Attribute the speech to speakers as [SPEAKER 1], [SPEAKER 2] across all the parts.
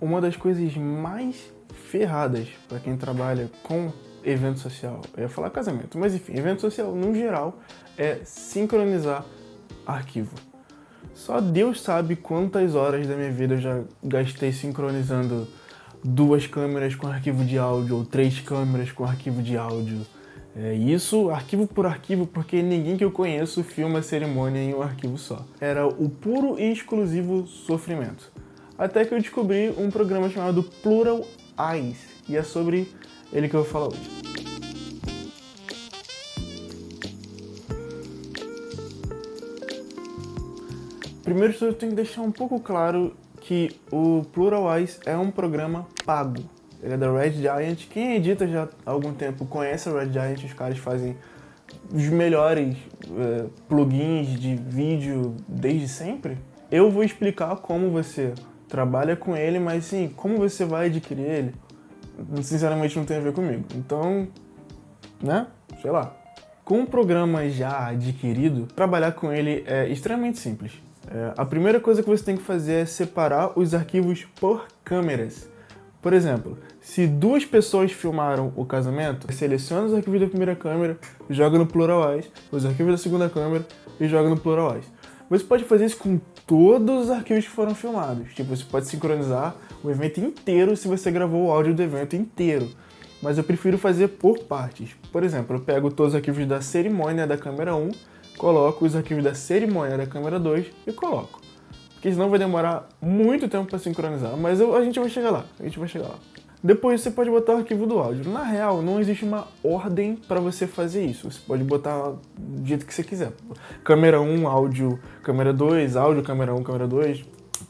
[SPEAKER 1] uma das coisas mais ferradas para quem trabalha com evento social, eu ia falar casamento, mas enfim, evento social no geral é sincronizar arquivo. Só Deus sabe quantas horas da minha vida eu já gastei sincronizando duas câmeras com arquivo de áudio ou três câmeras com arquivo de áudio. É, isso arquivo por arquivo, porque ninguém que eu conheço filma a cerimônia em um arquivo só. Era o puro e exclusivo sofrimento. Até que eu descobri um programa chamado Plural Eyes, e é sobre ele que eu vou falar hoje. Primeiro eu tenho que deixar um pouco claro que o Plural Eyes é um programa pago. Ele é da Red Giant. Quem edita já há algum tempo conhece a Red Giant, os caras fazem os melhores uh, plugins de vídeo desde sempre. Eu vou explicar como você trabalha com ele, mas sim, como você vai adquirir ele, sinceramente não tem a ver comigo. Então, né, sei lá. Com o programa já adquirido, trabalhar com ele é extremamente simples. É, a primeira coisa que você tem que fazer é separar os arquivos por câmeras. Por exemplo, se duas pessoas filmaram o casamento, seleciona os arquivos da primeira câmera, joga no Pluralwise, os arquivos da segunda câmera e joga no Pluralwise. Você pode fazer isso com todos os arquivos que foram filmados. Tipo, você pode sincronizar o evento inteiro se você gravou o áudio do evento inteiro. Mas eu prefiro fazer por partes. Por exemplo, eu pego todos os arquivos da cerimônia da câmera 1, coloco os arquivos da cerimônia da câmera 2 e coloco. Porque senão vai demorar muito tempo para sincronizar, mas eu, a gente vai chegar lá, a gente vai chegar lá. Depois você pode botar o arquivo do áudio. Na real, não existe uma ordem para você fazer isso. Você pode botar do jeito que você quiser. Câmera 1, áudio, câmera 2, áudio, câmera 1, câmera 2,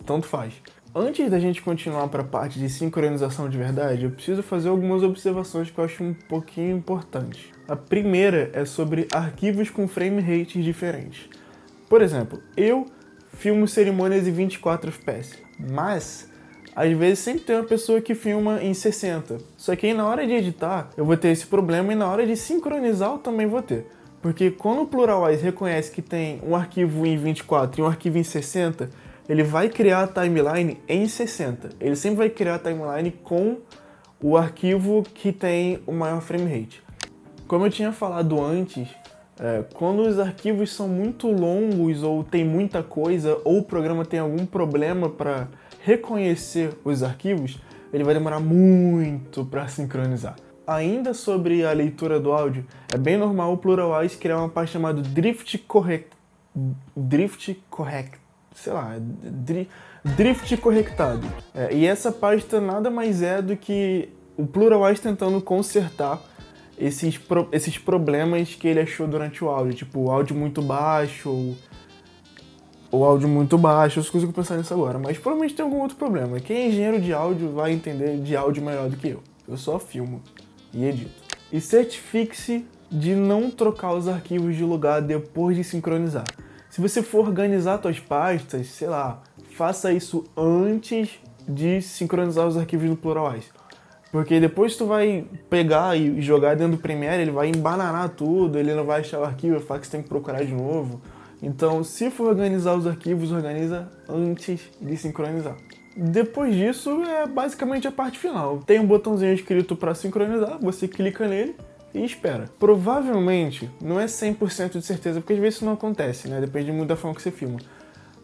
[SPEAKER 1] tanto faz. Antes da gente continuar para a parte de sincronização de verdade, eu preciso fazer algumas observações que eu acho um pouquinho importantes. A primeira é sobre arquivos com frame rates diferentes. Por exemplo, eu filmo cerimônias em 24 fps, mas às vezes sempre tem uma pessoa que filma em 60. Só que aí na hora de editar, eu vou ter esse problema e na hora de sincronizar eu também vou ter. Porque quando o Pluralwise reconhece que tem um arquivo em 24 e um arquivo em 60, ele vai criar a timeline em 60. Ele sempre vai criar a timeline com o arquivo que tem o maior frame rate. Como eu tinha falado antes, é, quando os arquivos são muito longos ou tem muita coisa ou o programa tem algum problema para reconhecer os arquivos, ele vai demorar muito para sincronizar. Ainda sobre a leitura do áudio, é bem normal o Pluralwise criar uma parte chamada Drift Correct... Drift Correct sei lá, drift correctado. É, e essa pasta nada mais é do que o Pluralwise tentando consertar esses, pro, esses problemas que ele achou durante o áudio, tipo o áudio muito baixo ou o áudio muito baixo, eu só consigo pensar nisso agora, mas provavelmente tem algum outro problema. Quem é engenheiro de áudio vai entender de áudio melhor do que eu. Eu só filmo e edito. E certifique-se de não trocar os arquivos de lugar depois de sincronizar. Se você for organizar suas pastas, sei lá, faça isso antes de sincronizar os arquivos no Pluralwise. Porque depois tu vai pegar e jogar dentro do Premiere, ele vai embananar tudo, ele não vai achar o arquivo, vai falar que você tem que procurar de novo. Então, se for organizar os arquivos, organiza antes de sincronizar. Depois disso, é basicamente a parte final. Tem um botãozinho escrito para sincronizar, você clica nele e espera. Provavelmente, não é 100% de certeza, porque às vezes isso não acontece, né? Depende muito da forma que você filma.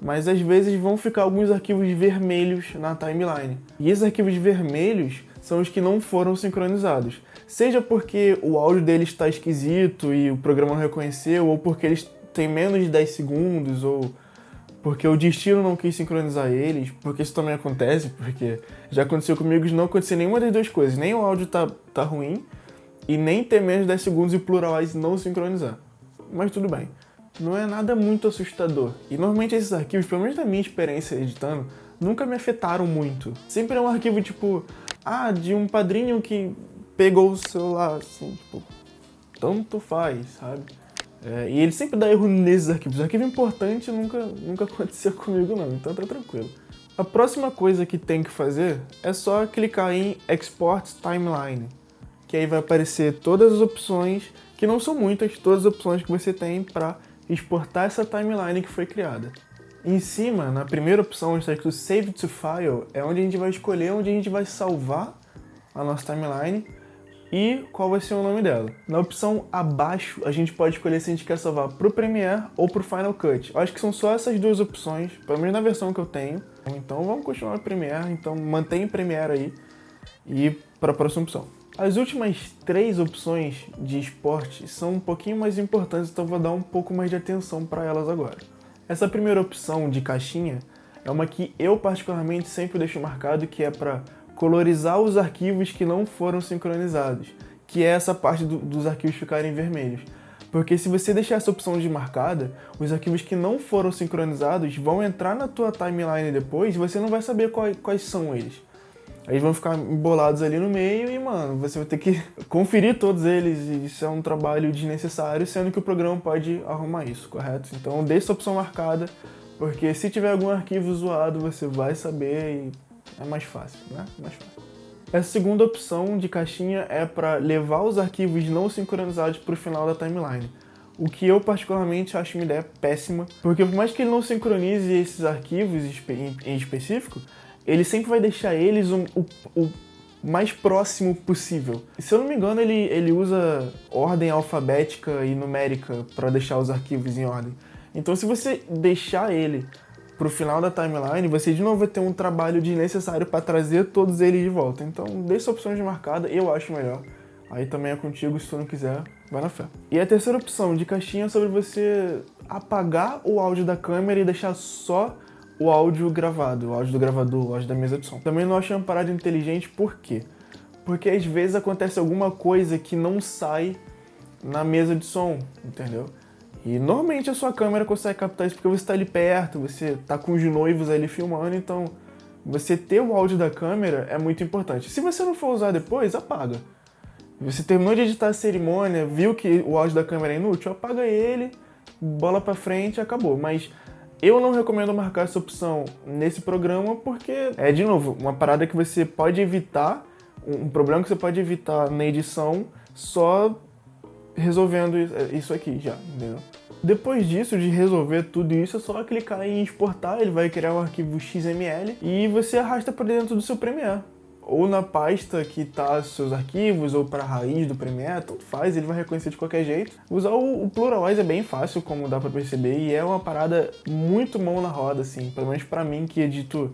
[SPEAKER 1] Mas às vezes vão ficar alguns arquivos vermelhos na timeline. E esses arquivos vermelhos são os que não foram sincronizados. Seja porque o áudio deles está esquisito e o programa não reconheceu, ou porque eles têm menos de 10 segundos, ou porque o destino não quis sincronizar eles, porque isso também acontece, porque já aconteceu comigo de não acontecer nenhuma das duas coisas. Nem o áudio tá, tá ruim, e nem ter menos de 10 segundos e pluralize não sincronizar. Mas tudo bem. Não é nada muito assustador. E normalmente esses arquivos, pelo menos na minha experiência editando, nunca me afetaram muito. Sempre é um arquivo tipo, ah, de um padrinho que pegou o celular, assim, tipo, tanto faz, sabe? É, e ele sempre dá erro nesses arquivos. Arquivo importante nunca, nunca aconteceu comigo não, então tá tranquilo. A próxima coisa que tem que fazer é só clicar em Export Timeline que aí vai aparecer todas as opções, que não são muitas, todas as opções que você tem para exportar essa timeline que foi criada. Em cima, na primeira opção, está escrito Save to File, é onde a gente vai escolher onde a gente vai salvar a nossa timeline e qual vai ser o nome dela. Na opção abaixo, a gente pode escolher se a gente quer salvar para o Premiere ou para o Final Cut. Eu acho que são só essas duas opções, pelo menos na versão que eu tenho. Então vamos continuar no Premiere, então mantém o Premiere aí e para a próxima opção. As últimas três opções de esporte são um pouquinho mais importantes, então vou dar um pouco mais de atenção para elas agora. Essa primeira opção de caixinha é uma que eu particularmente sempre deixo marcado, que é para colorizar os arquivos que não foram sincronizados, que é essa parte do, dos arquivos ficarem vermelhos. Porque se você deixar essa opção de marcada, os arquivos que não foram sincronizados vão entrar na tua timeline depois e você não vai saber quais, quais são eles. Aí vão ficar embolados ali no meio e, mano, você vai ter que conferir todos eles e isso é um trabalho desnecessário, sendo que o programa pode arrumar isso, correto? Então deixa essa opção marcada, porque se tiver algum arquivo zoado, você vai saber e é mais fácil, né? Mais fácil. Essa segunda opção de caixinha é para levar os arquivos não sincronizados para o final da timeline. O que eu particularmente acho uma ideia péssima, porque por mais que ele não sincronize esses arquivos em específico, ele sempre vai deixar eles um, o, o mais próximo possível. Se eu não me engano, ele, ele usa ordem alfabética e numérica para deixar os arquivos em ordem. Então se você deixar ele pro final da timeline, você de novo vai ter um trabalho desnecessário para trazer todos eles de volta. Então, deixa opções de marcada, eu acho melhor. Aí também é contigo, se tu não quiser, vai na fé. E a terceira opção de caixinha é sobre você apagar o áudio da câmera e deixar só o áudio gravado, o áudio do gravador, o áudio da mesa de som. Também não achei uma parada inteligente, por quê? Porque às vezes acontece alguma coisa que não sai na mesa de som, entendeu? E normalmente a sua câmera consegue captar isso porque você está ali perto, você está com os noivos ali filmando, então você ter o áudio da câmera é muito importante. Se você não for usar depois, apaga. Você terminou de editar a cerimônia, viu que o áudio da câmera é inútil, apaga ele, bola pra frente acabou. Mas eu não recomendo marcar essa opção nesse programa porque é, de novo, uma parada que você pode evitar, um problema que você pode evitar na edição só resolvendo isso aqui já, entendeu? Depois disso, de resolver tudo isso, é só clicar em exportar, ele vai criar um arquivo XML e você arrasta para dentro do seu Premiere. Ou na pasta que tá seus arquivos, ou para a raiz do Premiere, tanto faz, ele vai reconhecer de qualquer jeito. Usar o, o Pluralize é bem fácil, como dá para perceber, e é uma parada muito mão na roda, assim, pelo menos para mim que edito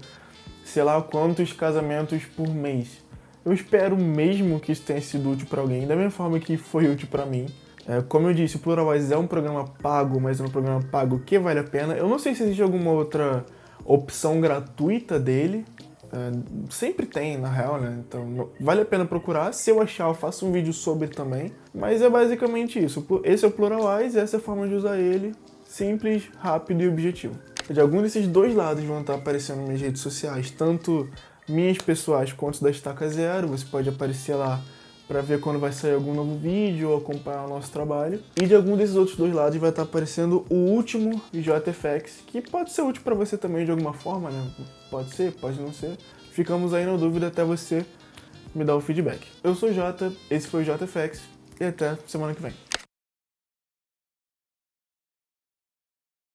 [SPEAKER 1] sei lá quantos casamentos por mês. Eu espero mesmo que isso tenha sido útil para alguém, da mesma forma que foi útil para mim. É, como eu disse, o Pluralwise é um programa pago, mas é um programa pago que vale a pena. Eu não sei se existe alguma outra opção gratuita dele. É, sempre tem, na real, né? Então vale a pena procurar. Se eu achar, eu faço um vídeo sobre também. Mas é basicamente isso. Esse é o Pluralwise, essa é a forma de usar ele. Simples, rápido e objetivo. De algum desses dois lados vão estar aparecendo nas minhas redes sociais, tanto minhas pessoais quanto da Estaca Zero. Você pode aparecer lá para ver quando vai sair algum novo vídeo ou acompanhar o nosso trabalho. E de algum desses outros dois lados vai estar aparecendo o último JFX, que pode ser útil para você também de alguma forma, né? Pode ser, pode não ser. Ficamos aí na dúvida até você me dar o feedback. Eu sou o Jota, esse foi o JFX e até semana que vem.